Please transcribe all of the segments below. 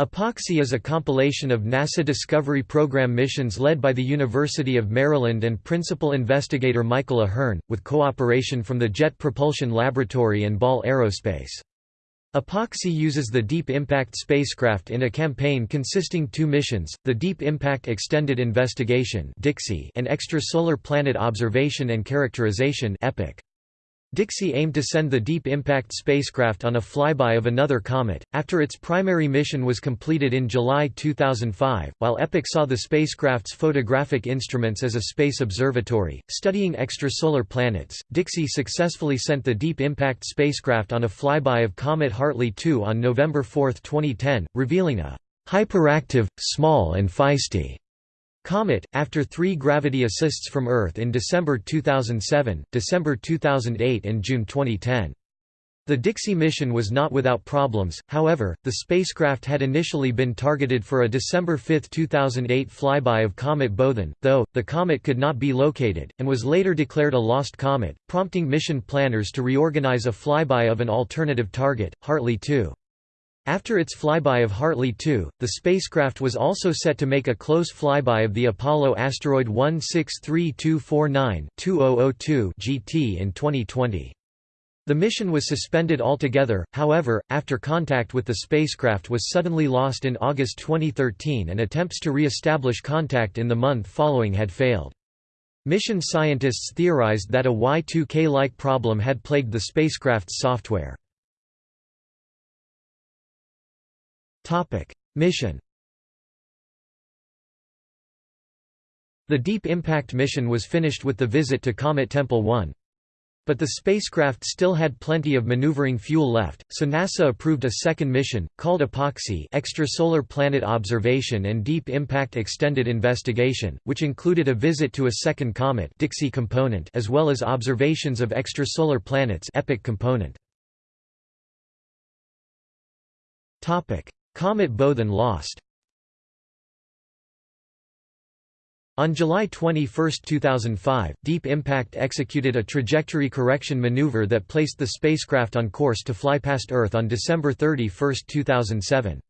EPOXI is a compilation of NASA Discovery Program missions led by the University of Maryland and principal investigator Michael A'Hearn, with cooperation from the Jet Propulsion Laboratory and Ball Aerospace. EPOXI uses the Deep Impact spacecraft in a campaign consisting two missions, the Deep Impact Extended Investigation and Extrasolar Planet Observation and Characterization EPIC. DIXI aimed to send the Deep Impact spacecraft on a flyby of another comet, after its primary mission was completed in July 2005, while EPIC saw the spacecraft's photographic instruments as a space observatory, studying extrasolar planets. DIXI successfully sent the Deep Impact spacecraft on a flyby of Comet Hartley 2 on November 4, 2010, revealing a hyperactive, small and feisty Comet, after three gravity assists from Earth in December 2007, December 2008 and June 2010. The DIXI mission was not without problems, however, the spacecraft had initially been targeted for a December 5, 2008 flyby of Comet Boethin, though, the comet could not be located, and was later declared a lost comet, prompting mission planners to reorganize a flyby of an alternative target, Hartley 2. After its flyby of Hartley 2, the spacecraft was also set to make a close flyby of the Apollo asteroid 163249-2002 GT in 2020. The mission was suspended altogether, however, after contact with the spacecraft was suddenly lost in August 2013 and attempts to re-establish contact in the month following had failed. Mission scientists theorized that a Y2K-like problem had plagued the spacecraft's software. Mission The Deep Impact mission was finished with the visit to Comet Tempel 1. But the spacecraft still had plenty of maneuvering fuel left, so NASA approved a second mission, called EPOXI Extrasolar Planet Observation and Deep Impact Extended Investigation, which included a visit to a second comet DIXI component as well as observations of extrasolar planets EPIC component. Comet Boethin lost On July 21, 2005, Deep Impact executed a trajectory correction maneuver that placed the spacecraft on course to fly past Earth on December 31, 2007.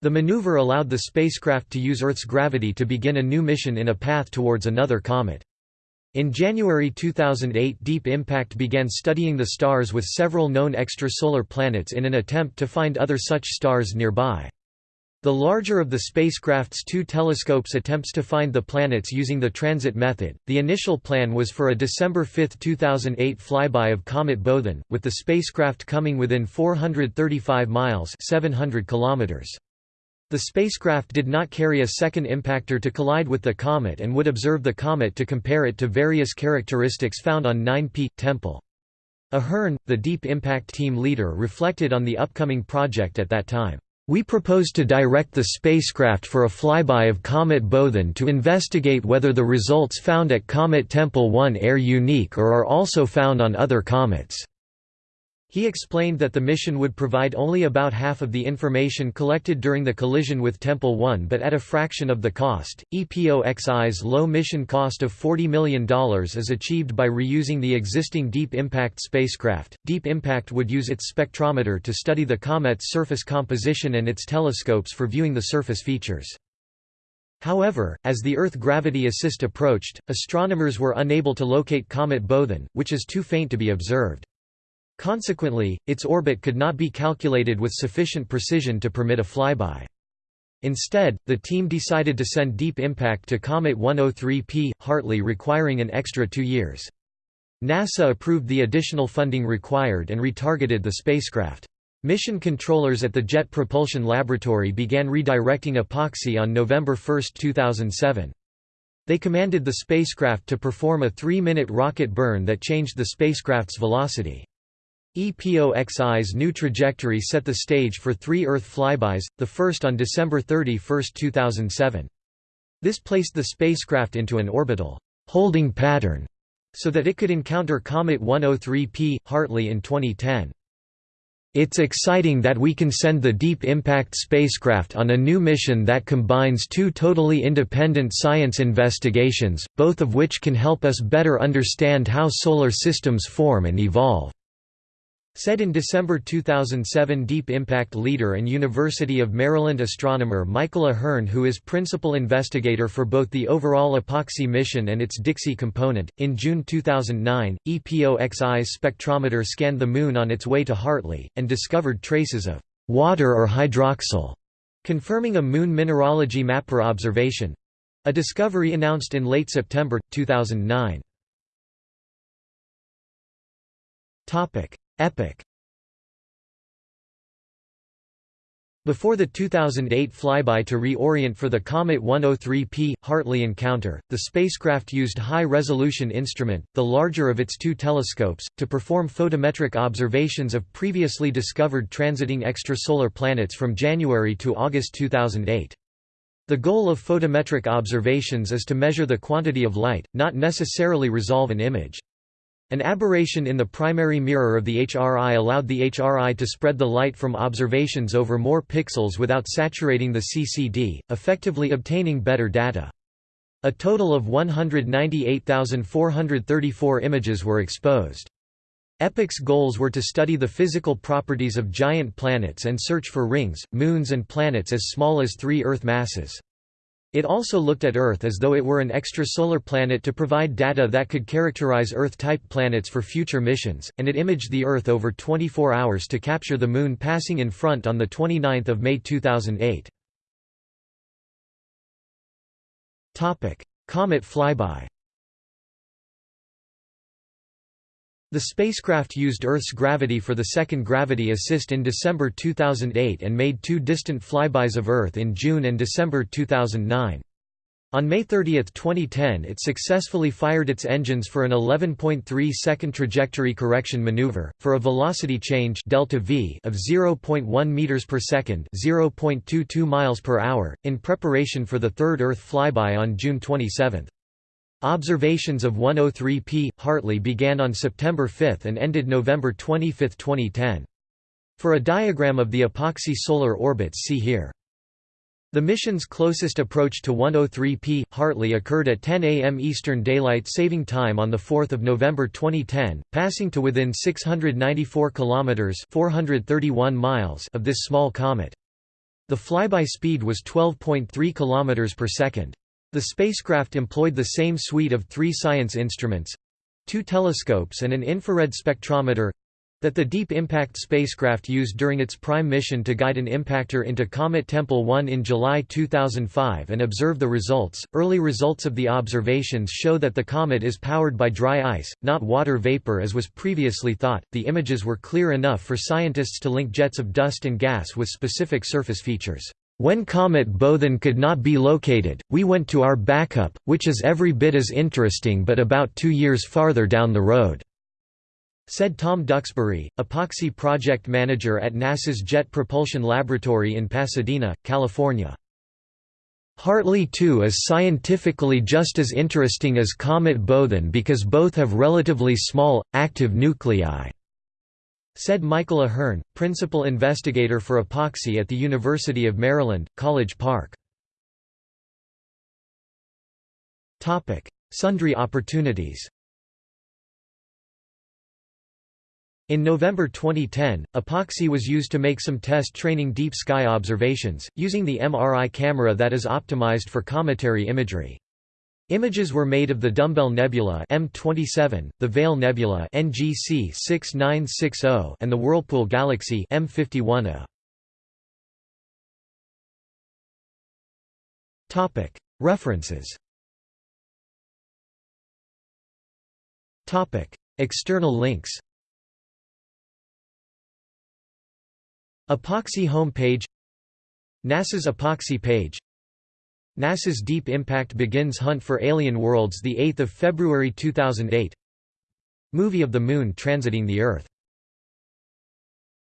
The maneuver allowed the spacecraft to use Earth's gravity to begin a new mission in a path towards another comet. In January 2008 Deep Impact began studying the stars with several known extrasolar planets in an attempt to find other such stars nearby. The larger of the spacecraft's two telescopes attempts to find the planets using the transit method. The initial plan was for a December 5, 2008 flyby of Comet Boethin, with the spacecraft coming within 435 miles (700 kilometers). The spacecraft did not carry a second impactor to collide with the comet and would observe the comet to compare it to various characteristics found on 9P. Tempel. A'Hearn, the Deep Impact team leader reflected on the upcoming project at that time. We propose to direct the spacecraft for a flyby of Comet Boethin to investigate whether the results found at Comet Tempel 1 are unique or are also found on other comets. He explained that the mission would provide only about half of the information collected during the collision with Tempel 1 but at a fraction of the cost. EPOXI's low mission cost of $40 million is achieved by reusing the existing Deep Impact spacecraft. Deep Impact would use its spectrometer to study the comet's surface composition and its telescopes for viewing the surface features. However, as the Earth gravity assist approached, astronomers were unable to locate Comet Boethin, which is too faint to be observed. Consequently, its orbit could not be calculated with sufficient precision to permit a flyby. Instead, the team decided to send Deep Impact to Comet 103P, Hartley requiring an extra two years. NASA approved the additional funding required and retargeted the spacecraft. Mission controllers at the Jet Propulsion Laboratory began redirecting EPOXI on November 1, 2007. They commanded the spacecraft to perform a three-minute rocket burn that changed the spacecraft's velocity. EPOXI's new trajectory set the stage for three Earth flybys, the first on December 31, 2007. This placed the spacecraft into an orbital holding pattern so that it could encounter Comet 103P, Hartley in 2010. It's exciting that we can send the Deep Impact spacecraft on a new mission that combines two totally independent science investigations, both of which can help us better understand how solar systems form and evolve Said in December 2007 Deep Impact leader and University of Maryland astronomer Michael A'Hearn who is principal investigator for both the overall EPOXI mission and its DIXI component. In June 2009, EPOXI's spectrometer scanned the Moon on its way to Hartley, and discovered traces of water or hydroxyl, confirming a Moon mineralogy mapper observation—a discovery announced in late September, 2009. EPOCh Before the 2008 flyby to reorient for the Comet 103P, Hartley encounter, the spacecraft used high-resolution instrument, the larger of its two telescopes, to perform photometric observations of previously discovered transiting extrasolar planets from January to August 2008. The goal of photometric observations is to measure the quantity of light, not necessarily resolve an image. An aberration in the primary mirror of the HRI allowed the HRI to spread the light from observations over more pixels without saturating the CCD, effectively obtaining better data. A total of 198,434 images were exposed. EPOCh's goals were to study the physical properties of giant planets and search for rings, moons and planets as small as three Earth masses. It also looked at Earth as though it were an extrasolar planet to provide data that could characterize Earth-type planets for future missions, and it imaged the Earth over 24 hours to capture the Moon passing in front on 29 May 2008. Comet flyby The spacecraft used Earth's gravity for the second gravity assist in December 2008 and made two distant flybys of Earth in June and December 2009. On May 30, 2010 it successfully fired its engines for an 11.3 second trajectory correction maneuver, for a velocity change delta v of 0.1 meters per second 0.22 miles per hour, in preparation for the third Earth flyby on June 27. Observations of 103P, Hartley began on September 5 and ended November 25, 2010. For a diagram of the EPOXI solar orbits see here. The mission's closest approach to 103P, Hartley occurred at 10 am Eastern Daylight Saving Time on 4 November 2010, passing to within 694 km 431 miles of this small comet. The flyby speed was 12.3 km per second. The spacecraft employed the same suite of three science instruments—two telescopes and an infrared spectrometer, that the Deep Impact spacecraft used during its prime mission to guide an impactor into Comet Tempel 1 in July 2005 and observe the results. Early results of the observations show that the comet is powered by dry ice, not water vapor as was previously thought. The images were clear enough for scientists to link jets of dust and gas with specific surface features. When Comet Boethin could not be located, we went to our backup, which is every bit as interesting but about two years farther down the road," said Tom Duxbury, EPOXI project manager at NASA's Jet Propulsion Laboratory in Pasadena, California. Hartley 2 is scientifically just as interesting as Comet Boethin because both have relatively small, active nuclei. Said Michael A'Hearn, principal investigator for EPOXI at the University of Maryland, College Park. Sundry opportunities In November 2010, EPOXI was used to make some test training deep sky observations, using the MRI camera that is optimized for cometary imagery. Images were made of the Dumbbell Nebula M27, the Veil Nebula NGC 6960, and the Whirlpool Galaxy M51A. Topic: References. Topic: External links. EPOXI homepage NASA's EPOXI page NASA's Deep Impact begins hunt for alien worlds 8 February 2008 Movie of the Moon transiting the Earth